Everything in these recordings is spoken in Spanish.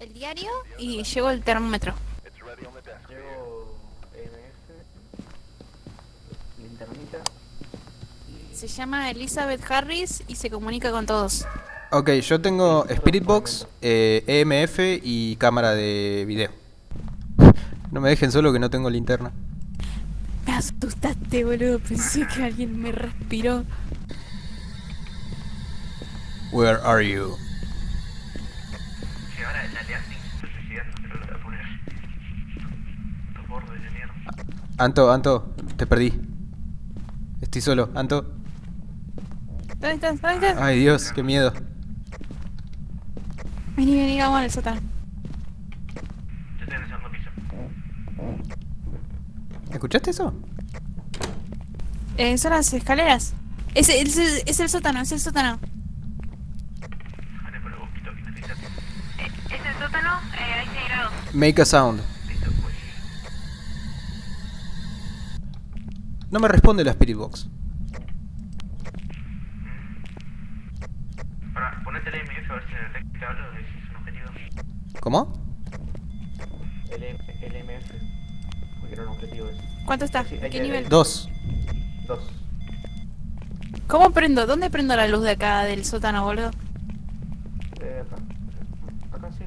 el diario y llevo el termómetro. Llevo EMF, linternita. Se llama Elizabeth Harris y se comunica con todos. Ok, yo tengo Spirit Box, eh, EMF y cámara de video. No me dejen solo que no tengo linterna. Me asustaste, boludo. Pensé que alguien me respiró. Where are you? De mierda. Anto, Anto, te perdí. Estoy solo, Anto. ¿Dónde estás? ¿Dónde estás? Ay Dios, qué miedo. Vení, vení, vamos al sótano. Yo estoy en el segundo piso. ¿Escuchaste eso? Eh, son las escaleras. Es, es, es el sótano, es el sótano. ¿Es el sótano? Eh, 6 grados. Make a sound. Listo, pues. No me responde la Spirit Box. Ahora, ponete el EMF a ver si en el que hablo de si es un objetivo. ¿Cómo? El, el EMF. Porque era un objetivo ese. ¿Cuánto está? Sí, ¿Qué nivel? Dos. Dos. ¿Cómo prendo? ¿Dónde prendo la luz de acá del sótano, boludo? Eh, acá. Acá sí.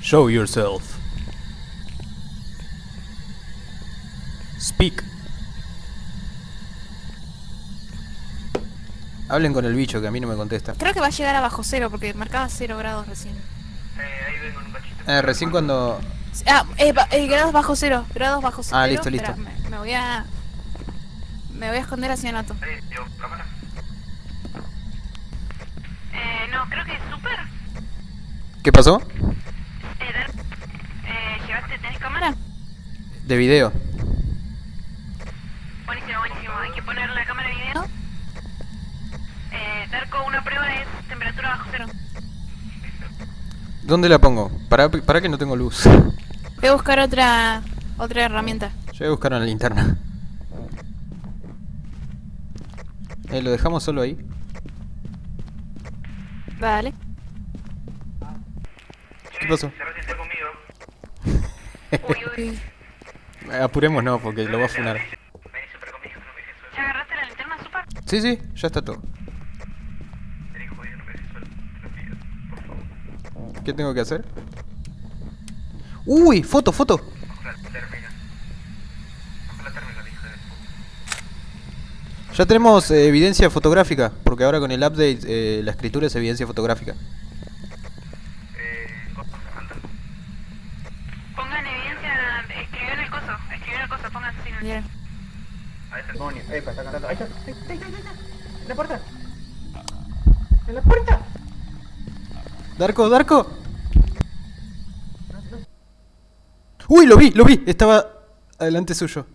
Show yourself. Hablen con el bicho que a mí no me contesta. Creo que va a llegar a bajo cero porque marcaba cero grados recién. Eh, ahí vengo en un cachito. Eh, recién cuando... Ah, eh, eh, grados bajo cero, grados bajo cero. Ah, listo, listo. Me, me voy a... Me voy a esconder hacia Nato. Cámara. Eh, no, creo que es super. ¿Qué pasó? Eh, eh, ¿llevaste, tenés cámara? De video. Buenísimo, buenísimo. Hay que poner la cámara de video. Darko, una prueba es temperatura bajo cero. ¿Dónde la pongo? Para, para que no tengo luz. Voy a buscar otra otra herramienta. Yo voy a buscar una linterna. Eh, ¿Lo dejamos solo ahí? Dale. ¿Qué pasó? Uy, uy. Eh, Apurémonos porque lo va a funar. No ¿Ya agarraste la linterna super? Sí, sí, ya está todo. Vení jodido, no me dejes suelo. Te lo pido. Por favor. ¿Qué tengo que hacer? ¡Uy! ¡Foto, foto! Ya tenemos eh, evidencia fotográfica, porque ahora con el update eh, la escritura es evidencia fotográfica. Eh. Pongan evidencia, escribió en el coso, escribió en el coso, pongan el diario. Ahí está el demonio. Epa, está cantando. Ahí está. Ahí está, ahí está, ahí está. En la puerta. En la puerta. ¡Darko, Darko! ¡Uy, lo vi, lo vi! Estaba adelante suyo.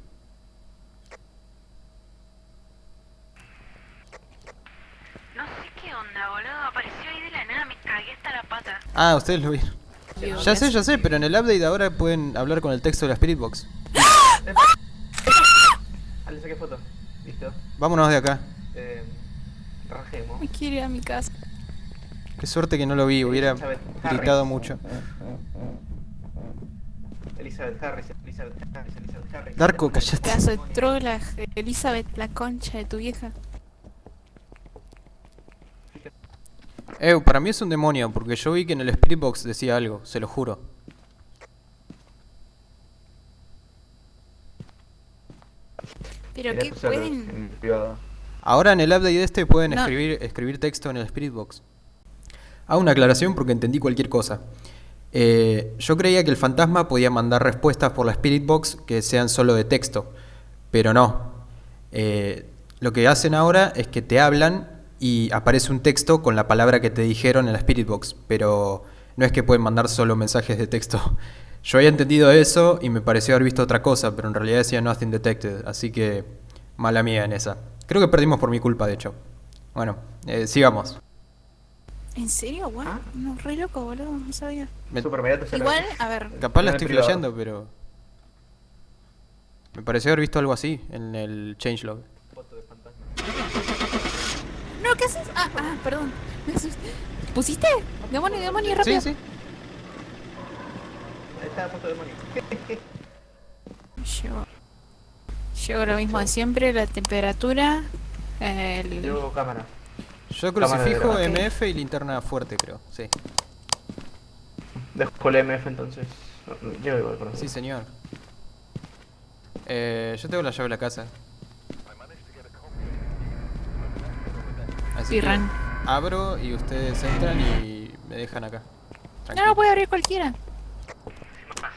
No sé qué onda, boludo, apareció ahí de la nada, me cagué hasta la pata. Ah, ustedes lo vieron. Ya sé, ya sé, pero en el update ahora pueden hablar con el texto de la Spirit Box. Ah, le saqué foto. Listo. Vámonos de acá. Eh, rajemos. Me quiero ir a mi casa. Qué suerte que no lo vi, hubiera Elizabeth Harris. gritado mucho. Elizabeth Harris, Elizabeth Harris, Elizabeth Harris. Darko, cállate. Pedazo de trola, Elizabeth, la concha de tu vieja. Eh, para mí es un demonio, porque yo vi que en el Spirit Box decía algo, se lo juro. Pero qué pueden... Ahora en el update este pueden No. escribir, escribir texto en el Spirit Box. Hago una aclaración porque entendí cualquier cosa. Eh, yo creía que el fantasma podía mandar respuestas por la Spirit Box que sean solo de texto, pero no. Eh, lo que hacen ahora es que te hablan y aparece un texto con la palabra que te dijeron en la Spirit Box, pero no es que pueden mandar solo mensajes de texto. Yo había entendido eso y me pareció haber visto otra cosa, pero en realidad decía Nothing Detected, así que mala mía en esa. Creo que perdimos por mi culpa, de hecho. Bueno, eh, sigamos. ¿En serio? Guau, ¿Ah? no, re loco, boludo, no sabía. Me- Super Igual, a ver, capaz la estoy flasheando, pero... Me pareció haber visto algo así en el changelog. Foto de fantasma. No, ¿qué haces? Ah, ah, perdón. Me asusté. ¿Pusiste? Demonio, demonio, rápido. Sí, sí. Ahí está puesto demonio. Llevo, llevo lo mismo de siempre, la temperatura, el... Llevo cámara. Yo crucifijo. MF y linterna fuerte, creo. Sí. Dejo el MF entonces. Igual, perdón. Sí, señor. Eh, yo tengo la llave de la casa. Así que Pirran. abro y ustedes entran y me dejan acá. No, Tranquilo. no puede abrir cualquiera.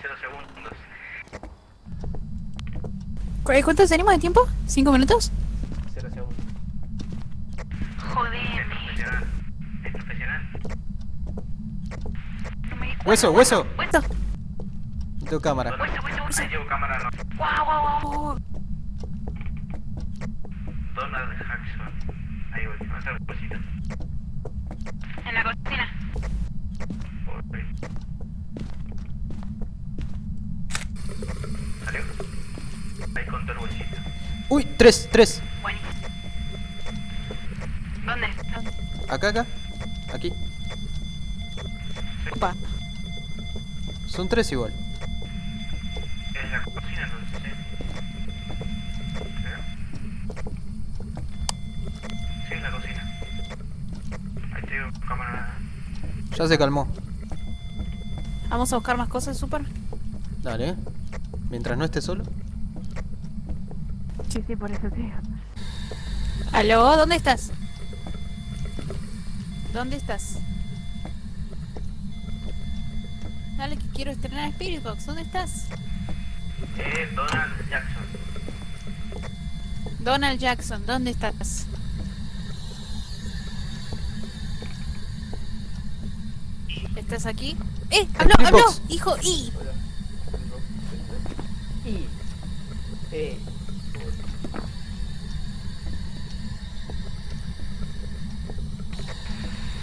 Cero segundos. ¿Cu- eh, ¿Cuánto tenemos de tiempo? ¿Cinco minutos? Cero segundos. Joder. Es profesional. Hueso, hueso. Hueso, hueso, hueso. Llevo cámara, no. Guau, guau, guau. Donald Jackson. Ahí voy, a. En la cocina. Salió. Ahí contó el bolsito. Uy, tres, tres. ¿Dónde? Acá, acá. Aquí. opa. Son tres igual. En la cocina, entonces, ¿sí? ¿Creo? Sí, en la cocina. Ahí tengo cámara. Ya se calmó. Vamos a buscar más cosas, super. Dale. Mientras no esté solo. Sí, sí, por eso sí. ¿Aló? ¿Dónde estás? ¿Dónde estás? Dale que quiero estrenar Spirit Box. ¿Dónde estás? Eh, Donald Jackson. Donald Jackson, ¿dónde estás? ¿Estás aquí? ¡Eh! ¡Habló! Spirit ¡Habló! Box. ¡Hijo! ¡Y! Y. Eh.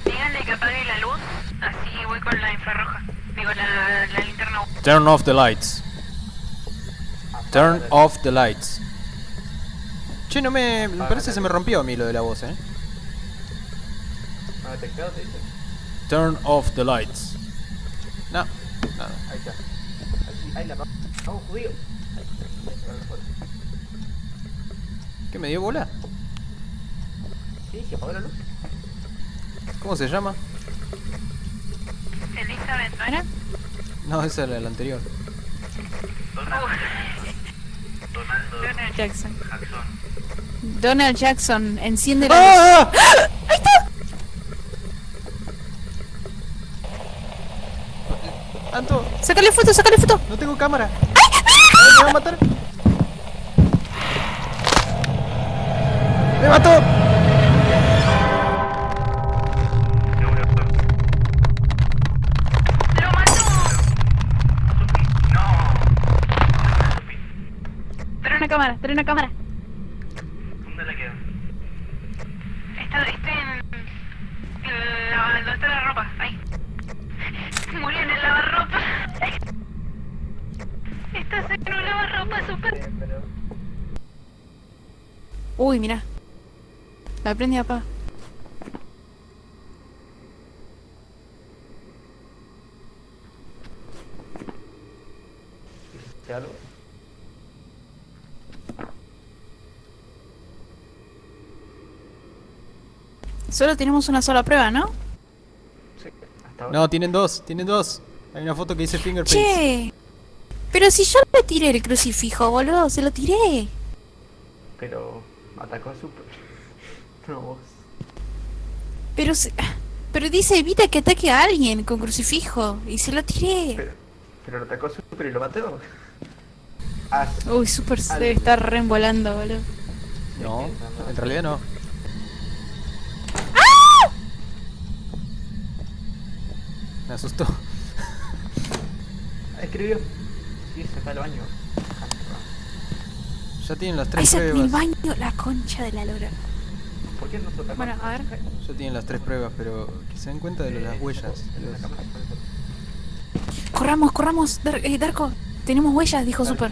Díganle que apague la luz, así voy con la infrarroja. Digo, la, la linterna. Turn off the lights. Turn off the lights. Che, no me... Me parece que se me rompió a mí lo de la voz, eh. ¿No detectado, te dice? Turn off the lights. No, nada. Ahí está. Ahí, ahí la Vamos, judío. La foto. ¿Qué me dio bola? Sí, se apagó la luz. ¿Cómo se llama? Elizabeth, ¿No era? No, esa era la anterior. Donald. Donaldo Donald Jackson. Jackson. Donald Jackson, enciende la luz. ¡Ah! ¡Ahí está! ¡Anto! ¡Sácale foto, sácale foto! ¡No tengo cámara! ¡Me va a matar! ¡Me mató! ¡Lo mató! Trae una cámara. ¿Dónde la queda? Está, está en. en la, donde está la ropa, ahí. Murió en el lavarropa. Estás en un lavarropa super. pero... Uy, mira. La prendí papá. ¿Hiciste algo? Solo tenemos una sola prueba, ¿no? Sí, hasta ahora. No, tienen dos, tienen dos. Hay una foto que dice fingerprints. Che. Pero si yo le tiré el crucifijo, boludo, se lo tiré. Pero atacó a Super. No, vos. Pero se- pero dice evita que ataque a alguien con crucifijo y se lo tiré. Pero, pero lo atacó a Super y lo mató. Ah, Uy, super se debe estar reembolando, boludo. No, en realidad no. Me asustó. escribió. Sí, se fue al baño. Ya tienen las tres está en el pruebas. baño, la concha de la lora. ¿Por qué no se? Bueno, a ver. Ya tienen las tres pruebas, pero que se den cuenta de las huellas. los- Corramos, corramos, Dar- eh, Darko. Tenemos huellas, dijo Super.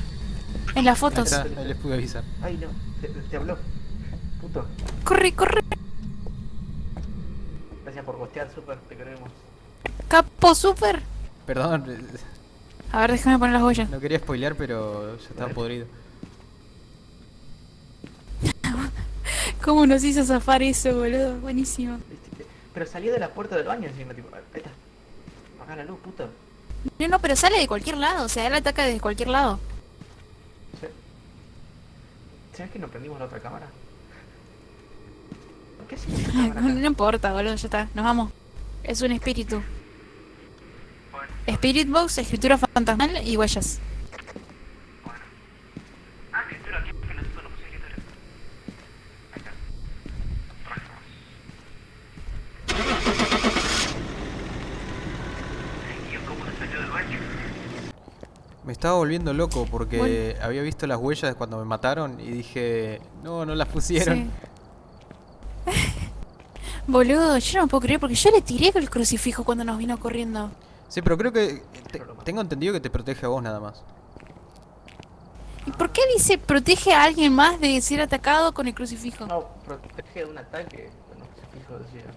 En las Ahí fotos. está, ahí les pude avisar. Ay, no, te, te habló. Puto. Corre, corre. Gracias por vos. bustear, super, te queremos. Capo super. Perdón, A ver, déjame poner las huellas. no quería spoilear, pero ya estaba podrido. ¿Cómo nos hizo zafar eso, boludo? Buenísimo. Pero salió de la puerta del baño encima, tipo, está. Apaga la luz, puto. No, no, pero sale de cualquier lado. O sea, él ataca desde cualquier lado. Sí. ¿Sabes que no prendimos la otra cámara? ¿Por qué esa cámara No, importa, boludo, ya está. Nos vamos. Es un espíritu. Spirit Box, escritura fantasmal y huellas. Ah. Me estaba volviendo loco porque había visto las huellas cuando me mataron y dije, no, no las pusieron. Sí. Boludo, yo no me puedo creer porque yo le tiré el crucifijo cuando nos vino corriendo. Sí, pero creo que te- tengo entendido que te protege a vos nada más. ¿Y por qué dice protege a alguien más de ser atacado con el crucifijo? No, protege de un ataque. Bueno, se fijo, decía.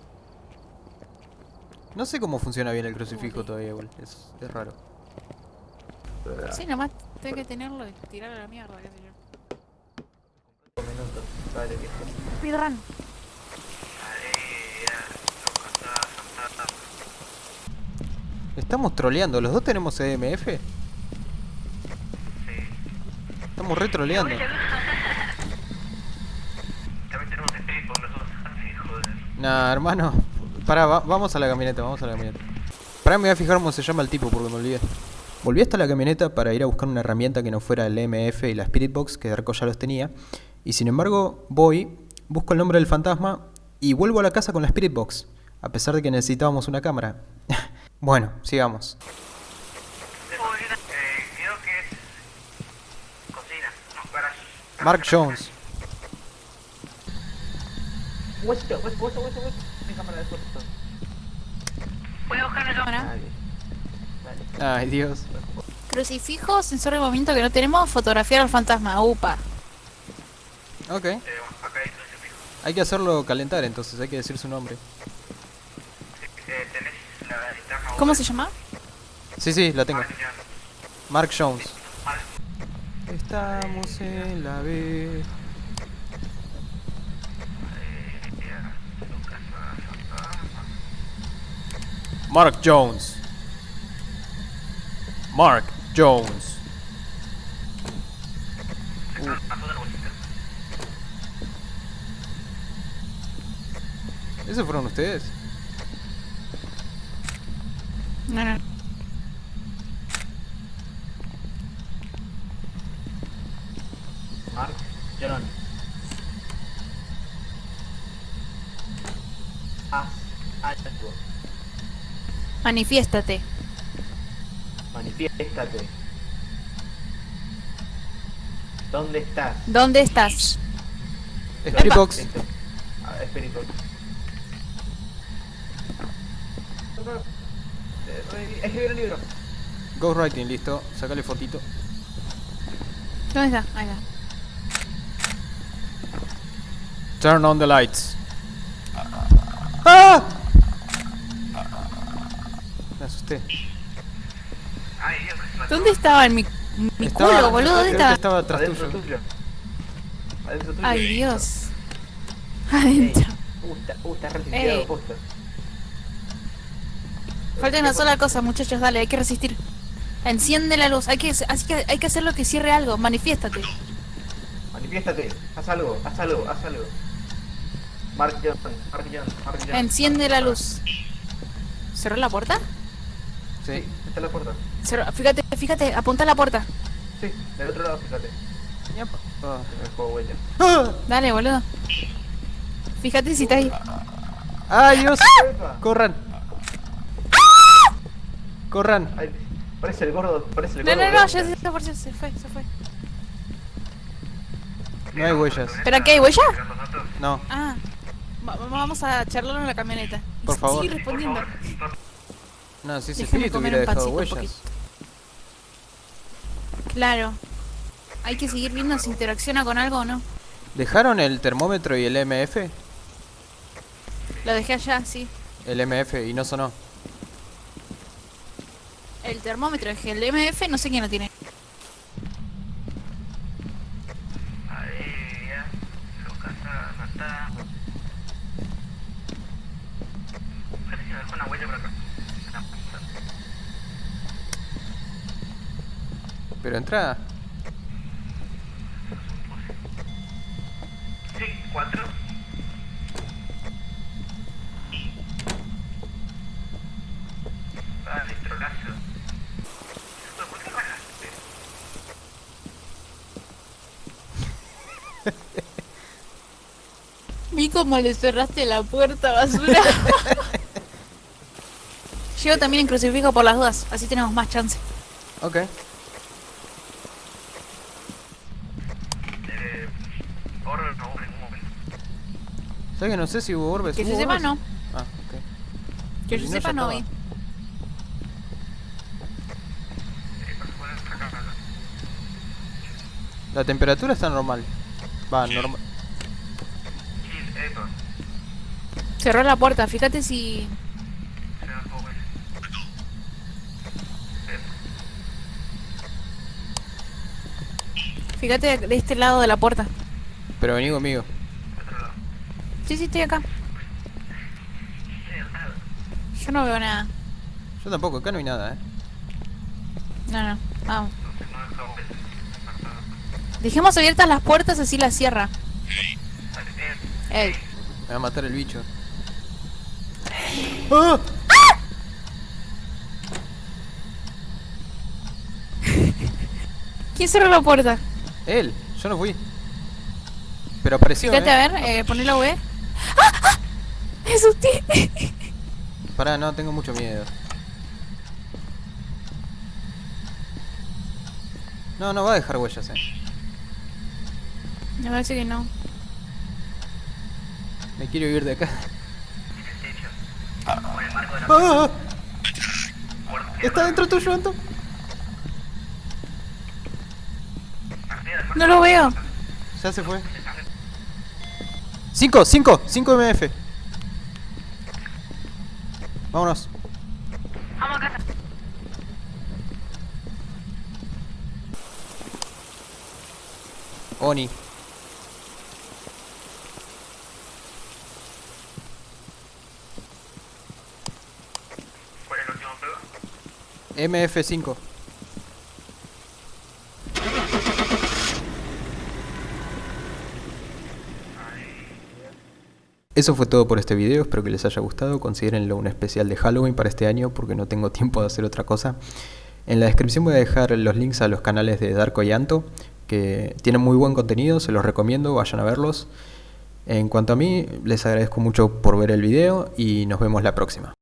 No sé cómo funciona bien el crucifijo todavía, igual. Es, es raro. Sí, nomás tengo que tenerlo y tirarlo a la mierda, qué sé yo. cinco minutos. Dale, viejo. Speedrun. Estamos troleando, ¿los dos tenemos EMF? Estamos re troleando. También tenemos con nosotros. Ay, joder. Nah, hermano. Pará, va- vamos a la camioneta, vamos a la camioneta. Pará, me voy a fijar cómo se llama el tipo porque me olvidé. Volví hasta la camioneta para ir a buscar una herramienta que no fuera el EMF y la Spirit Box, que Darko ya los tenía. Y sin embargo, voy, busco el nombre del fantasma y vuelvo a la casa con la Spirit Box, a pesar de que necesitábamos una cámara. Bueno, sigamos. Eh, creo que es... Cocina. No, garage. Mark Jones. Hueso, hueso, hueso, hueso. Mi cámara de fotos. Voy a buscar una cámara. Ay, Dios. Crucifijo, sensor de movimiento que no tenemos, fotografiar al fantasma. Upa. Ok. Acá hay crucifijo. Hay que hacerlo calentar entonces, hay que decir su nombre. Eh, tenés la linterna. ¿Cómo se llama? Sí, sí, la tengo. Mark Jones. Mark. Estamos en la B. Mark Jones. Mark Jones. ¿Esos fueron ustedes? No, no. Mark, John. Haz algo. Manifiéstate. Manifiéstate. ¿Dónde estás? ¿Dónde estás? Spirit Box. Listo. A ver, Spirit Box. Eh, Escribir el libro. Ghostwriting, listo. Sácale fotito. ¿Dónde está? Ahí está. Turn on the lights. ¡Ah! Me asusté. ¿Dónde estaba en mi, mi Estaba- culo, boludo? ¿Dónde estaba? estaba atrás Adentro tuyo. tuyo. Adentro tuyo. Ay, Dios. Ey, Adentro. Uh, está, uh, está Ey. posta. Falta una sola cosa, muchachos, dale, hay que resistir. Enciende la luz, hay que, así que hay que hacer lo que cierre algo, manifiéstate. Manifiéstate. Haz algo, haz algo, haz algo. Mark John, Mark John, Mark John. Enciende la luz. ¿Cerró la puerta? Sí, está la puerta. Cerró- fíjate, fíjate, apunta a la puerta. Sí, del otro lado, fíjate. Ñapa. Ah. En el juego huella. ¡Ah! Dale, boludo. Fíjate si está ahí. ¡Ay, Dios! Epa. ¡Corran! ¡Corran! Ay, parece el gordo, parece el No, gordo. no, no, de ya se, fue, se fue, se fue. No hay huellas. ¿Pero qué hay huella? No. Ah, va- va- vamos a charlarlo en la camioneta. Por favor. Sigue respondiendo. No, si ese espíritu hubiera dejado huellas. Claro. Hay que seguir viendo si interacciona con algo o no. ¿Dejaron el termómetro y el MF? Lo dejé allá, sí. el MF y no sonó. El termómetro es el MF no sé quién lo tiene. Ahí, ya. Su casa no está. Parece que me dejó una huella por acá. Una puta. Pero entra. Sí, cuatro. Ah, electrolazo. Pero, ¿Por qué bajaste? Vi cómo le cerraste la puerta, basura. Llego también en crucifijo por las dudas, así tenemos más chance. Ok. Eh, ahora no, en un momento. ¿Sabes que no sé si hubo orbes? Que se ¿Hubo sepa orbes? no. Ah, ok. Que yo sepa no vi. La temperatura está normal. Va, normal. Cerró la puerta, fíjate si... Fíjate de este lado de la puerta. Pero vení conmigo. Sí, sí, estoy acá. Yo no veo nada. Yo tampoco, acá no hay nada, eh. No, no. Vamos. Entonces no deja joven. Dejemos abiertas las puertas así las cierra. Ey. Me va a matar el bicho. ¡Ah! ¿Quién cerró la puerta? Él, yo no fui. Pero apareció, Fíjate, eh. a ver, eh, poné la V. ¡Ah! ¡Ah! ¡Me asusté! Pará, no, tengo mucho miedo. No, no va a dejar huellas, eh. Me parece que no. Me quiero ir de acá. ¡Ah! Está dentro tuyo, Anto. No lo veo. Ya se fue. 5, 5, 5 MF. Vámonos. Vamos a casa. Oni. ¿Cuál es el último prueba? MF5. Eso fue todo por este video, espero que les haya gustado, considérenlo un especial de Halloween para este año porque no tengo tiempo de hacer otra cosa. En la descripción voy a dejar los links a los canales de Darko y Anto, que tienen muy buen contenido, se los recomiendo, vayan a verlos. En cuanto a mí, les agradezco mucho por ver el video y nos vemos la próxima.